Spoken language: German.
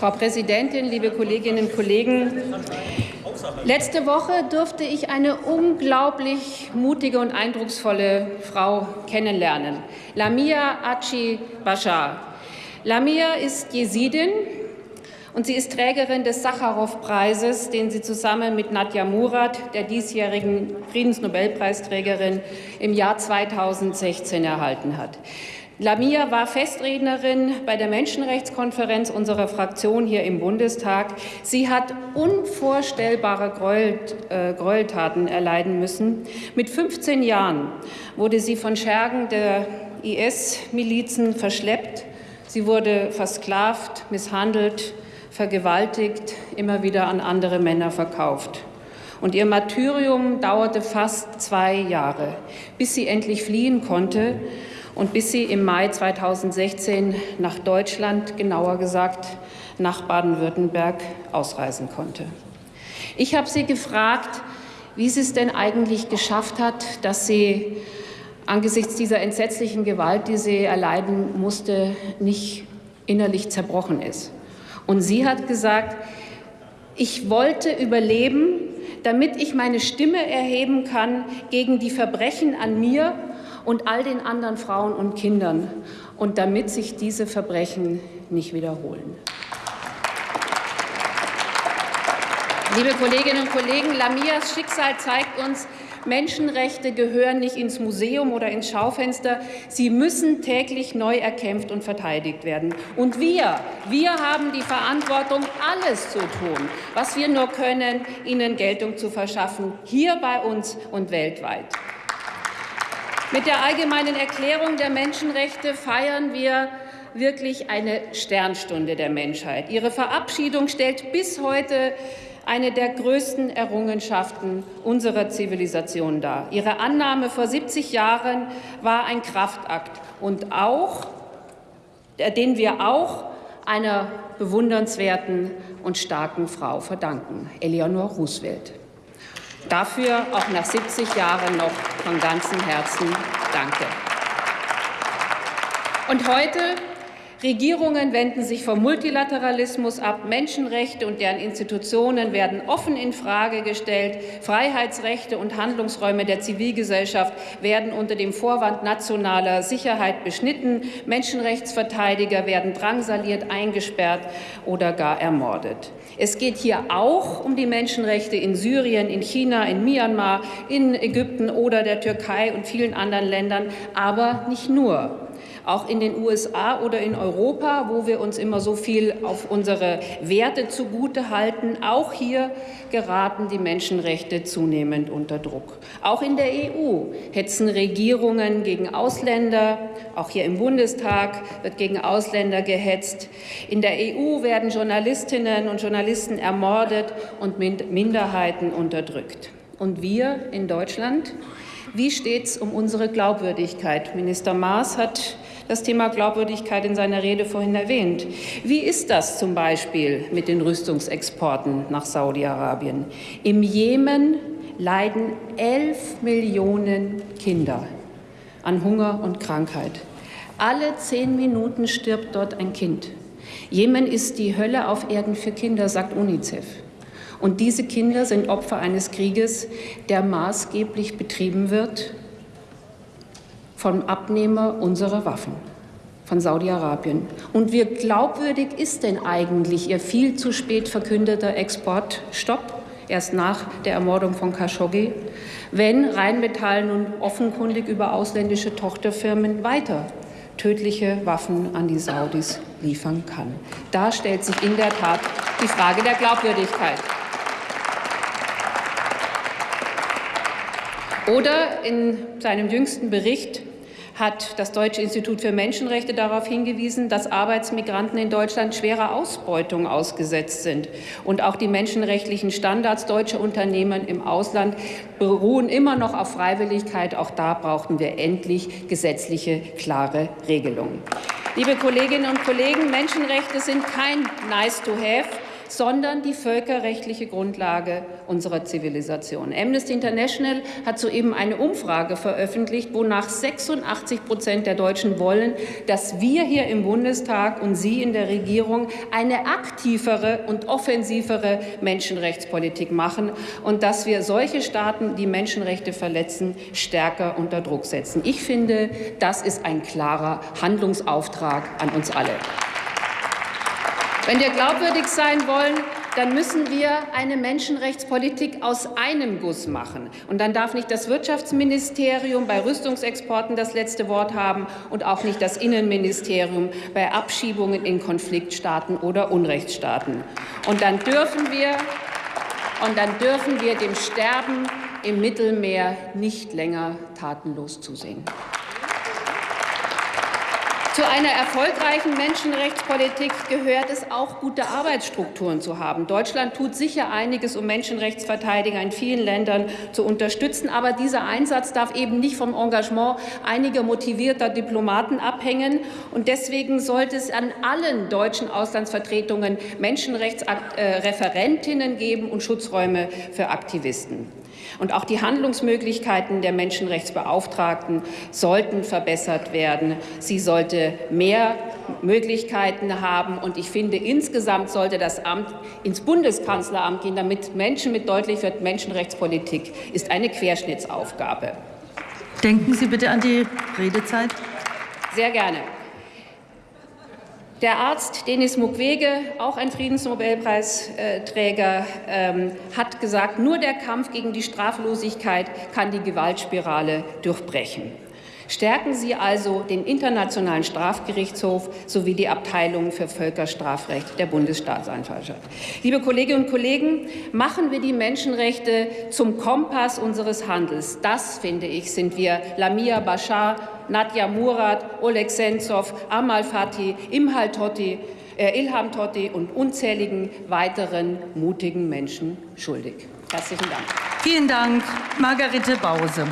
Frau Präsidentin, liebe Kolleginnen und Kollegen! Letzte Woche durfte ich eine unglaublich mutige und eindrucksvolle Frau kennenlernen, Lamia Achi Bashar. Lamia ist Jesidin und sie ist Trägerin des Sacharow-Preises, den sie zusammen mit Nadja Murad, der diesjährigen Friedensnobelpreisträgerin, im Jahr 2016 erhalten hat. Lamia war Festrednerin bei der Menschenrechtskonferenz unserer Fraktion hier im Bundestag. Sie hat unvorstellbare äh, Gräueltaten erleiden müssen. Mit 15 Jahren wurde sie von Schergen der IS-Milizen verschleppt. Sie wurde versklavt, misshandelt, vergewaltigt, immer wieder an andere Männer verkauft. Und ihr Martyrium dauerte fast zwei Jahre, bis sie endlich fliehen konnte und bis sie im Mai 2016 nach Deutschland, genauer gesagt nach Baden-Württemberg, ausreisen konnte. Ich habe sie gefragt, wie sie es denn eigentlich geschafft hat, dass sie angesichts dieser entsetzlichen Gewalt, die sie erleiden musste, nicht innerlich zerbrochen ist. Und sie hat gesagt, ich wollte überleben, damit ich meine Stimme erheben kann gegen die Verbrechen an mir und all den anderen Frauen und Kindern und damit sich diese Verbrechen nicht wiederholen. Liebe Kolleginnen und Kollegen, Lamias Schicksal zeigt uns, Menschenrechte gehören nicht ins Museum oder ins Schaufenster. Sie müssen täglich neu erkämpft und verteidigt werden. Und wir, wir haben die Verantwortung, alles zu tun, was wir nur können, ihnen Geltung zu verschaffen, hier bei uns und weltweit. Mit der Allgemeinen Erklärung der Menschenrechte feiern wir wirklich eine Sternstunde der Menschheit. Ihre Verabschiedung stellt bis heute eine der größten Errungenschaften unserer Zivilisation dar. Ihre Annahme vor 70 Jahren war ein Kraftakt und auch, äh, den wir auch einer bewundernswerten und starken Frau verdanken, Eleanor Roosevelt. Dafür auch nach 70 Jahren noch von ganzem Herzen Danke. Und heute Regierungen wenden sich vom Multilateralismus ab, Menschenrechte und deren Institutionen werden offen in Frage gestellt, Freiheitsrechte und Handlungsräume der Zivilgesellschaft werden unter dem Vorwand nationaler Sicherheit beschnitten, Menschenrechtsverteidiger werden drangsaliert, eingesperrt oder gar ermordet. Es geht hier auch um die Menschenrechte in Syrien, in China, in Myanmar, in Ägypten oder der Türkei und vielen anderen Ländern, aber nicht nur auch in den USA oder in Europa, wo wir uns immer so viel auf unsere Werte zugute halten. Auch hier geraten die Menschenrechte zunehmend unter Druck. Auch in der EU hetzen Regierungen gegen Ausländer. Auch hier im Bundestag wird gegen Ausländer gehetzt. In der EU werden Journalistinnen und Journalisten ermordet und Minderheiten unterdrückt. Und wir in Deutschland? Wie steht es um unsere Glaubwürdigkeit? Minister Maas hat das Thema Glaubwürdigkeit in seiner Rede vorhin erwähnt. Wie ist das zum Beispiel mit den Rüstungsexporten nach Saudi-Arabien? Im Jemen leiden elf Millionen Kinder an Hunger und Krankheit. Alle zehn Minuten stirbt dort ein Kind. Jemen ist die Hölle auf Erden für Kinder, sagt UNICEF. Und diese Kinder sind Opfer eines Krieges, der maßgeblich betrieben wird vom Abnehmer unserer Waffen, von Saudi-Arabien. Und wie glaubwürdig ist denn eigentlich Ihr viel zu spät verkündeter Exportstopp? erst nach der Ermordung von Khashoggi, wenn Rheinmetall nun offenkundig über ausländische Tochterfirmen weiter tödliche Waffen an die Saudis liefern kann. Da stellt sich in der Tat die Frage der Glaubwürdigkeit. Oder in seinem jüngsten Bericht hat das Deutsche Institut für Menschenrechte darauf hingewiesen, dass Arbeitsmigranten in Deutschland schwerer Ausbeutung ausgesetzt sind. Und auch die menschenrechtlichen Standards deutscher Unternehmen im Ausland beruhen immer noch auf Freiwilligkeit. Auch da brauchten wir endlich gesetzliche, klare Regelungen. Liebe Kolleginnen und Kollegen, Menschenrechte sind kein Nice to have, sondern die völkerrechtliche Grundlage unserer Zivilisation. Amnesty International hat soeben eine Umfrage veröffentlicht, wonach 86 Prozent der Deutschen wollen, dass wir hier im Bundestag und Sie in der Regierung eine aktivere und offensivere Menschenrechtspolitik machen und dass wir solche Staaten, die Menschenrechte verletzen, stärker unter Druck setzen. Ich finde, das ist ein klarer Handlungsauftrag an uns alle. Wenn wir glaubwürdig sein wollen, dann müssen wir eine Menschenrechtspolitik aus einem Guss machen. Und dann darf nicht das Wirtschaftsministerium bei Rüstungsexporten das letzte Wort haben und auch nicht das Innenministerium bei Abschiebungen in Konfliktstaaten oder Unrechtsstaaten. Und dann dürfen wir, und dann dürfen wir dem Sterben im Mittelmeer nicht länger tatenlos zusehen. Zu einer erfolgreichen Menschenrechtspolitik gehört es auch, gute Arbeitsstrukturen zu haben. Deutschland tut sicher einiges, um Menschenrechtsverteidiger in vielen Ländern zu unterstützen. Aber dieser Einsatz darf eben nicht vom Engagement einiger motivierter Diplomaten abhängen. Und deswegen sollte es an allen deutschen Auslandsvertretungen Menschenrechtsreferentinnen geben und Schutzräume für Aktivisten. Und auch die Handlungsmöglichkeiten der Menschenrechtsbeauftragten sollten verbessert werden. Sie sollte mehr Möglichkeiten haben. Und ich finde, insgesamt sollte das Amt ins Bundeskanzleramt gehen, damit Menschen mit deutlich wird, Menschenrechtspolitik ist eine Querschnittsaufgabe. Denken Sie bitte an die Redezeit. Sehr gerne. Der Arzt Denis Mukwege, auch ein Friedensnobelpreisträger, ähm, hat gesagt, nur der Kampf gegen die Straflosigkeit kann die Gewaltspirale durchbrechen. Stärken Sie also den Internationalen Strafgerichtshof sowie die Abteilung für Völkerstrafrecht der Bundesstaatsanwaltschaft. Liebe Kolleginnen und Kollegen, machen wir die Menschenrechte zum Kompass unseres Handels. Das, finde ich, sind wir Lamia Bashar, Nadja Murat, Oleg Sentsov, Amal Fatih, Imhal Totti, äh, Ilham Totti und unzähligen weiteren mutigen Menschen schuldig. Herzlichen Dank. Vielen Dank, Margarete Bause.